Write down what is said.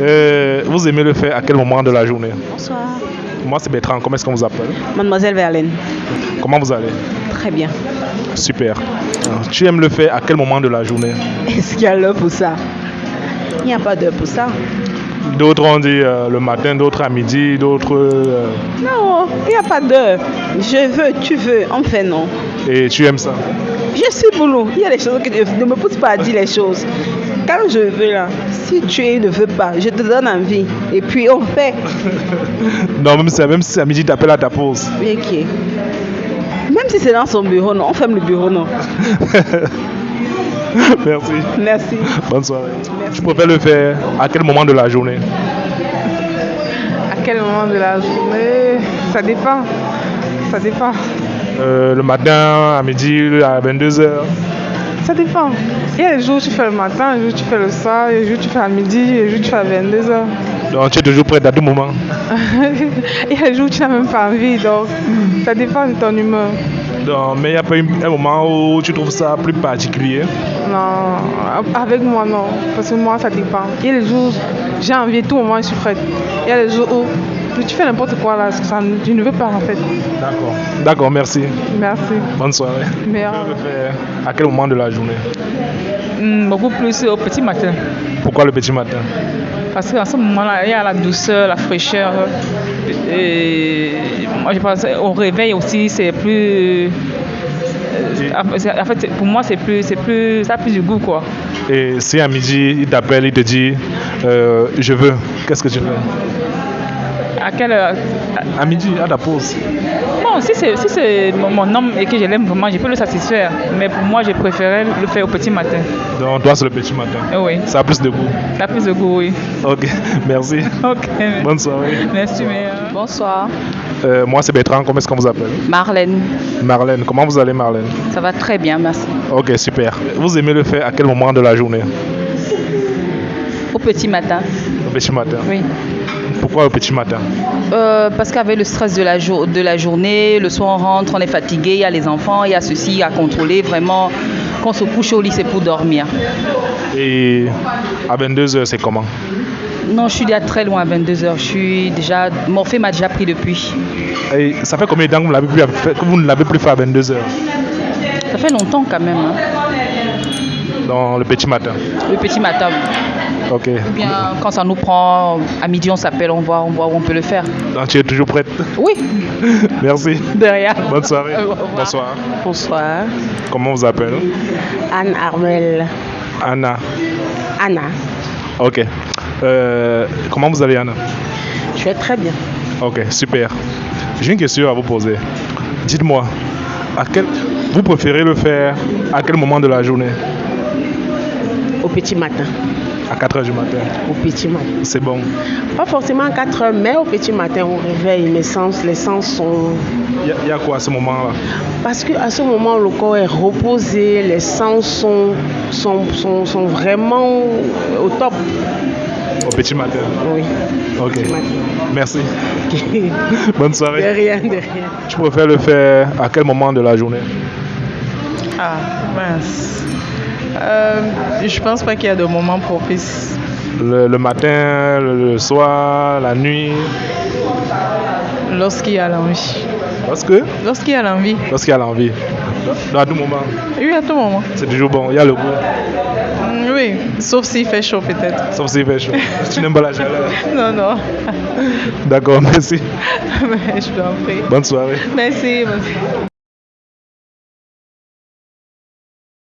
Euh, vous aimez le faire à quel moment de la journée? Bonsoir. Moi, c'est Bertrand. Comment est-ce qu'on vous appelle? Mademoiselle Verlaine. Comment vous allez? Très bien. Super. Euh, Tu aimes le faire à quel moment de la journée? Est-ce qu'il y a l'heure pour ça? Il n'y a pas d'heure pour ça. D'autres ont dit euh, le matin, d'autres à midi, d'autres. euh, Non, il n'y a pas d'heure. Je veux, tu veux, on fait non. et tu aimes ça? Je suis boulot. Il y a des choses que je ne me pousse pas à dire les choses. Quand je veux là, si tu ne veux pas, je te donne envie. Et puis on fait. Non, même si, même si à midi, tu appelles à ta pause. Ok. Même si c'est dans son bureau, non, on ferme le bureau, non. Merci. Merci. Bonne soirée. Merci. Tu préfères le faire à quel moment de la journée? À quel moment de la journée? Ça dépend. Ça dépend. Euh, Le matin, à midi, à 22h Ça dépend. Il y a des jours où tu fais le matin, des jours où tu fais le soir, des jours où tu fais à midi, des jours où tu fais à 22h. Donc, tu es toujours prête à tout moment. Il y a des jours où tu n'as même pas envie, donc ça dépend de ton humeur. Donc, mais il n'y a pas eu un moment où tu trouves ça plus particulier? Non, avec moi non, parce que moi ça dépend. Il y a des jours où j'ai envie, tout moment je suis prête. Il y a des jours où tu fais n'importe quoi là, ça, tu ne veux pas en fait. D'accord. D'accord, merci. Merci. Bonne soirée. Euh, le faire à quel moment de la journée? Hmm, beaucoup plus au petit matin. Pourquoi le petit matin? Parce qu'à ce moment-là, il y a la douceur, la fraîcheur. Et moi, je pense au réveil aussi, c'est plus. euh, En fait, pour moi, c'est plus, c'est plus, ça a plus du goût, quoi. Et si à midi, il t'appelle, il te dit euh, Je veux, qu'est-ce que tu fais À quelle heure? À midi, à ta pause. Bon, si c'est si mon, mon homme et que je l'aime vraiment, je peux le satisfaire. Mais pour moi, je préférais le faire au petit matin. Donc, toi, c'est le petit matin. Eh oui, Ça a plus de goût. ça a plus de goût, oui. Ok, merci. Ok. Bonne soirée. Merci, mais. euh, Bonsoir, Euh, moi, c'est Bertrand. Comment est-ce qu'on vous appelle? Marlène. Marlène. Comment vous allez, Marlène? Ça va très bien, merci. Ok, super. Vous aimez le faire à quel moment de la journée? Au petit matin, Le petit matin. oui. Pourquoi le petit matin Euh, parce qu'avec le stress de la, jour- de la journée, le soir on rentre, on est fatigué, il y a les enfants, il y a ceci à contrôler. Vraiment, quand on se couche au lit, c'est pour dormir. Et à 22h, c'est comment Non, je suis déjà très loin à 22h. Je suis déjà. Morphée m'a déjà pris depuis. Et ça fait combien de temps que vous, l'avez plus fait- que vous ne l'avez plus fait à 22h Ça fait longtemps quand même. hein. Dans le petit matin. Le petit matin. Ok. Ou bien quand ça nous prend, à midi on s'appelle, on voit, on voit où on peut le faire. Donc, tu es toujours prête? Oui, Merci. de rien. Bonne soirée. Bonsoir. Bonsoir. Comment vous appelez Anne Armel. Anna. Anna. Ok. Euh, comment vous allez, Anna? Je vais très bien. Ok, super. J'ai une question à vous poser. Dites-moi, à quel... vous préférez le faire à quel moment de la journée? Au petit matin. À 4 h du matin. Au petit matin. C'est bon. Pas forcément à 4 heures, mais au petit matin, au réveil, mes sens, les sens sont. Il y, a- il y a quoi à ce moment-là? Parce qu'à ce moment, le corps est reposé, les sens sont, sont, sont, sont vraiment au top. Au petit matin. Oui. Ok. Petit matin. Merci. Bonne De soirée. rien, de rien. Tu préfères le faire à quel moment de la journée? Ah, mince. Euh, je pense pas qu'il y a de moment propice. le, le matin, le, le soir, la nuit? Lorsqu'il y a l'envie. Parce que Lorsqu'il y a l'envie. Lorsqu'il y a l'envie. À tout moment? Oui, à tout moment. C'est toujours bon. Il y a le goût. Mm, Oui, sauf s'il fait chaud peut-être. Sauf s'il fait chaud. tu n'aimes pas la chaleur. Non, non. D'accord, merci. Mais je t'en prie. Bonne soirée. Merci. merci.